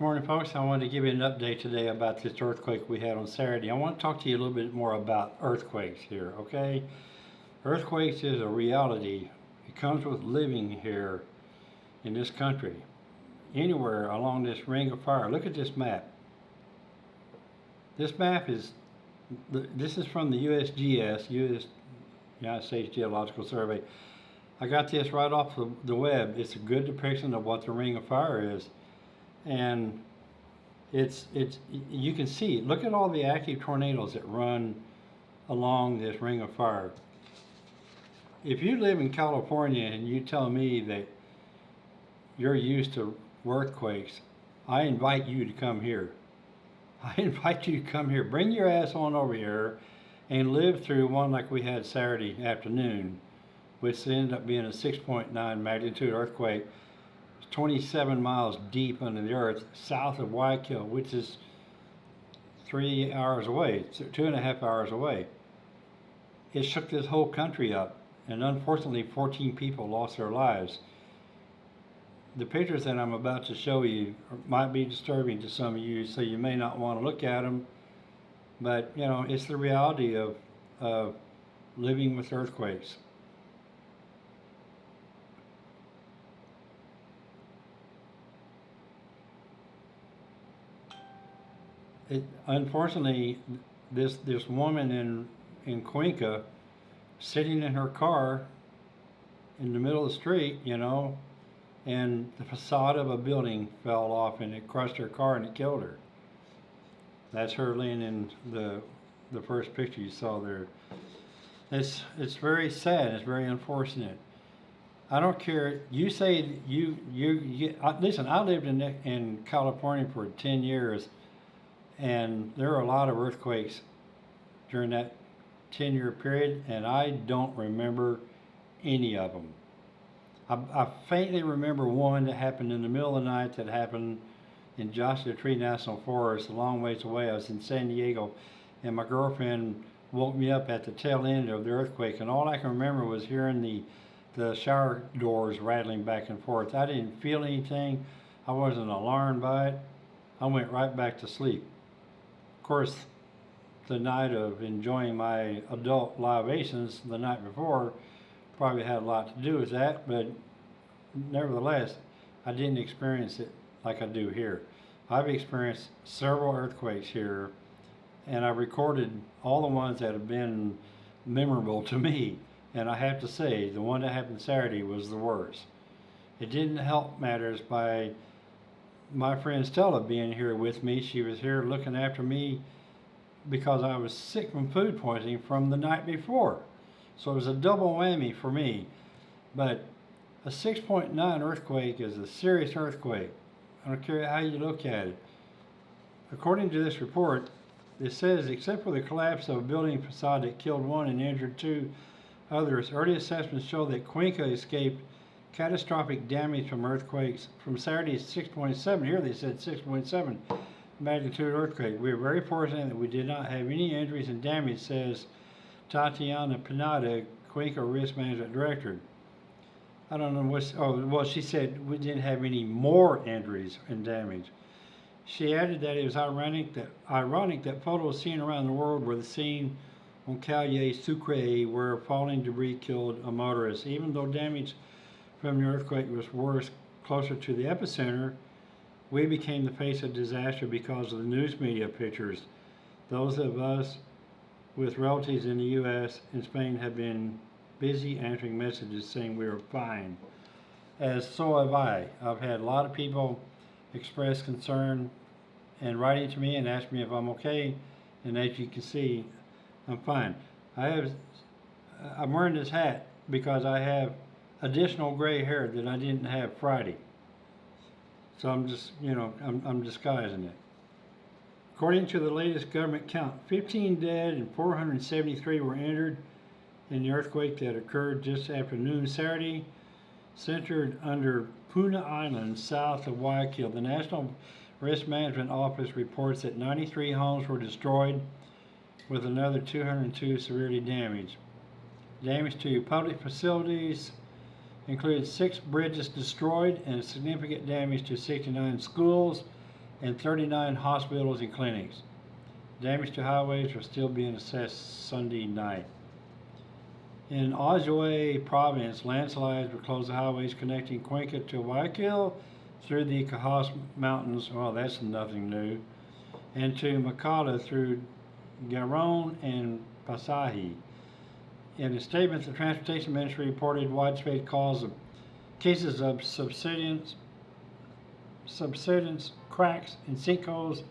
Morning, folks. I wanted to give you an update today about this earthquake we had on Saturday. I want to talk to you a little bit more about earthquakes here, okay? Earthquakes is a reality. It comes with living here in this country. Anywhere along this ring of fire. Look at this map. This map is, this is from the USGS, US, United States Geological Survey. I got this right off the, the web. It's a good depiction of what the ring of fire is and it's it's you can see look at all the active tornadoes that run along this ring of fire. If you live in California and you tell me that you're used to earthquakes I invite you to come here. I invite you to come here. Bring your ass on over here and live through one like we had Saturday afternoon which ended up being a 6.9 magnitude earthquake 27 miles deep under the earth south of Guayaquil, which is three hours away, two and a half hours away. It shook this whole country up, and unfortunately 14 people lost their lives. The pictures that I'm about to show you might be disturbing to some of you, so you may not want to look at them, but you know, it's the reality of, of living with earthquakes. It, unfortunately, this this woman in in Cuenca, sitting in her car, in the middle of the street, you know, and the facade of a building fell off and it crushed her car and it killed her. That's her laying in the the first picture you saw there. It's it's very sad. It's very unfortunate. I don't care. You say you you, you listen. I lived in in California for ten years and there are a lot of earthquakes during that 10 year period, and I don't remember any of them. I, I, faintly remember one that happened in the middle of the night that happened in Joshua Tree National Forest, a long ways away. I was in San Diego, and my girlfriend woke me up at the tail end of the earthquake, and all I can remember was hearing the the shower doors rattling back and forth. I didn't feel anything. I wasn't alarmed by it. I went right back to sleep course, the night of enjoying my adult libations the night before probably had a lot to do with that, but nevertheless, I didn't experience it like I do here. I've experienced several earthquakes here, and I've recorded all the ones that have been memorable to me. And I have to say, the one that happened Saturday was the worst. It didn't help matters by my friend Stella being here with me. She was here looking after me because I was sick from food poisoning from the night before. So it was a double whammy for me. But a 6.9 earthquake is a serious earthquake. I don't care how you look at it. According to this report, it says except for the collapse of a building facade that killed one and injured two others, early assessments show that Cuenca escaped catastrophic damage from earthquakes from Saturday's 6.7. Here they said 6.7 magnitude earthquake. We are very fortunate that we did not have any injuries and damage, says Tatiana Pinada, Cuenca Risk Management Director. I don't know what, oh, well, she said we didn't have any more injuries and damage. She added that it was ironic that, ironic that photos seen around the world were the scene on Calle Sucre where falling debris killed a motorist. Even though damage from the earthquake was worse closer to the epicenter, we became the face of disaster because of the news media pictures. Those of us with relatives in the U.S. and Spain have been busy answering messages saying we are fine. As so have I. I've had a lot of people express concern and writing to me and ask me if I'm okay. And as you can see, I'm fine. I have, I'm wearing this hat because I have additional gray hair that I didn't have Friday. So I'm just, you know, I'm, I'm disguising it. According to the latest government count, 15 dead and 473 were injured in the earthquake that occurred just after noon Saturday, centered under Puna Island, south of Guayaquil. The National Risk Management Office reports that 93 homes were destroyed, with another 202 severely damaged. Damage to public facilities, included six bridges destroyed and significant damage to 69 schools and 39 hospitals and clinics. Damage to highways are still being assessed Sunday night. In Azuay province, landslides will close the highways connecting Cuenca to Guayaquil through the Cajas Mountains, well, that's nothing new, and to Machala through Girón and Pasaje. In a statement, the Transportation Ministry reported widespread calls of cases of subsidence, subsidence cracks and sinkholes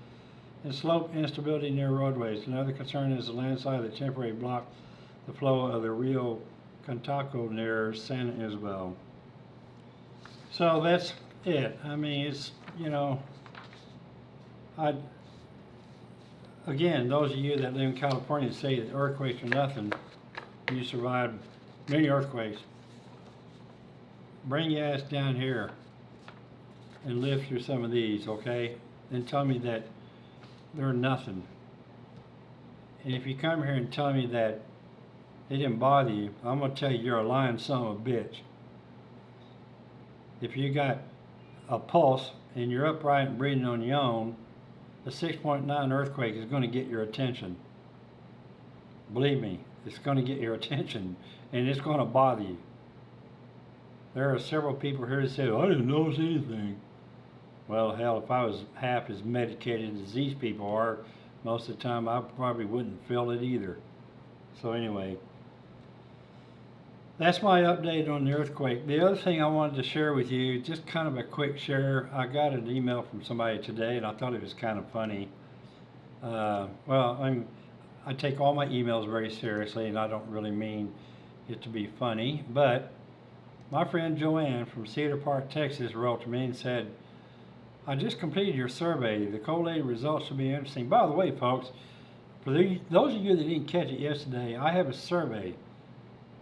and slope instability near roadways. Another concern is the landslide that temporarily blocked the flow of the Rio Cantaco near San Isabel. So that's it. I mean, it's, you know, I, again, those of you that live in California say that earthquakes are nothing, you survived many earthquakes. Bring your ass down here and live through some of these, okay? And tell me that they're nothing. And if you come here and tell me that they didn't bother you, I'm gonna tell you you're a lying son of a bitch. If you got a pulse and you're upright and breathing on your own, a 6.9 earthquake is gonna get your attention. Believe me, it's gonna get your attention and it's gonna bother you. There are several people here that say, I didn't notice anything. Well, hell, if I was half as medicated as these people are, most of the time I probably wouldn't feel it either. So anyway, that's my update on the earthquake. The other thing I wanted to share with you, just kind of a quick share. I got an email from somebody today, and I thought it was kind of funny. Uh, well, I'm, I take all my emails very seriously, and I don't really mean it to be funny. But my friend Joanne from Cedar Park, Texas, wrote to me and said, "I just completed your survey. The collated results should be interesting." By the way, folks, for the, those of you that didn't catch it yesterday, I have a survey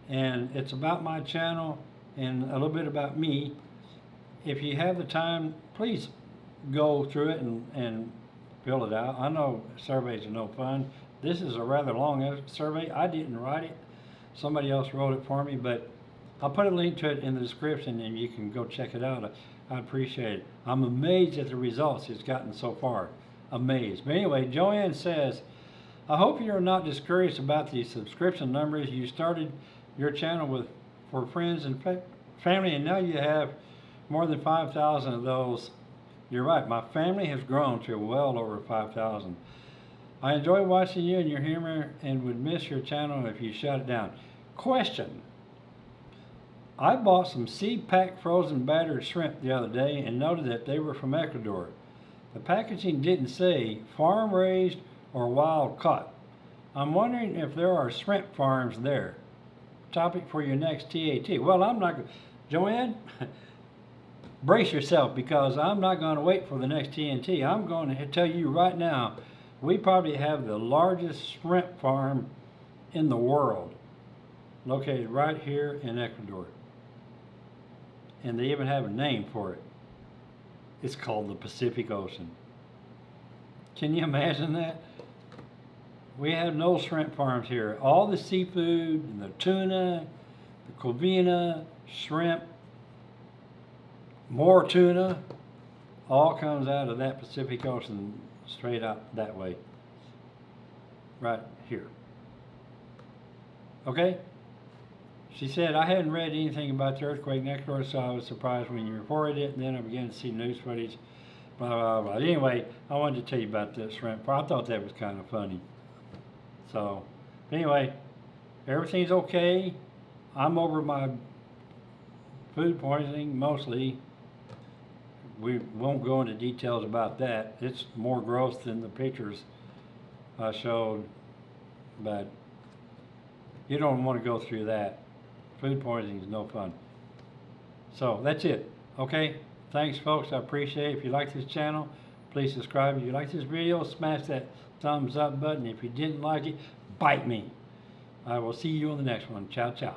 and it's about my channel and a little bit about me. If you have the time, please go through it and, and fill it out. I know surveys are no fun. This is a rather long survey. I didn't write it. Somebody else wrote it for me, but I'll put a link to it in the description and you can go check it out. I, appreciate it. I'm amazed at the results it's gotten so far. Amazed. But anyway, Joanne says, I hope you're not discouraged about the subscription numbers. You started your channel with for friends and fa family, and now you have more than 5,000 of those. You're right, my family has grown to well over 5,000. I enjoy watching you and your humor and would miss your channel if you shut it down. Question. I bought some SeaPak frozen battered shrimp the other day and noted that they were from Ecuador. The packaging didn't say farm raised or wild caught. I'm wondering if there are shrimp farms there topic for your next TAT. Well, I'm not, Joanne, brace yourself because I'm not going to wait for the next TNT. I'm going to tell you right now, we probably have the largest shrimp farm in the world located right here in Ecuador. And they even have a name for it. It's called the Pacific Ocean. Can you imagine that? we have no shrimp farms here. All the seafood, and the tuna, the covina, shrimp, more tuna, all comes out of that Pacific Ocean straight up that way. Right here. Okay? She said, I hadn't read anything about the earthquake next door, so I was surprised when you reported it, and then I began to see news footage, blah, blah, blah. Anyway, I wanted to tell you about this shrimp. I thought that was kind of funny. So, anyway, everything's okay. I'm over my food poisoning mostly. We won't go into details about that. It's more gross than the pictures I showed, but you don't want to go through that. Food poisoning is no fun. So that's it. Okay. Thanks, folks. I appreciate it. If you like this channel, please subscribe. If you like this video, smash that thumbs up button. If you didn't like it, bite me. I will see you on the next one. Ciao, ciao.